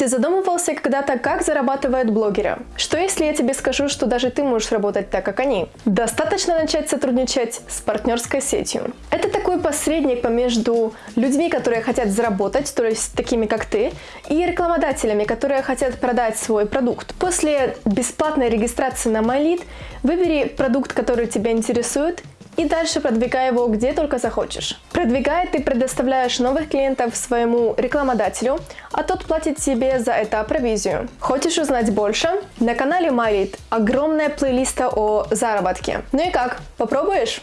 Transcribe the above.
Ты задумывался когда-то, как зарабатывают блогеры? Что если я тебе скажу, что даже ты можешь работать так, как они? Достаточно начать сотрудничать с партнерской сетью. Это такой посредник между людьми, которые хотят заработать, то есть такими как ты, и рекламодателями, которые хотят продать свой продукт. После бесплатной регистрации на MyLead выбери продукт, который тебя интересует, и дальше продвигай его где только захочешь. Продвигая, ты предоставляешь новых клиентов своему рекламодателю, а тот платит тебе за это провизию. Хочешь узнать больше? На канале Марит огромная плейлиста о заработке. Ну и как, попробуешь?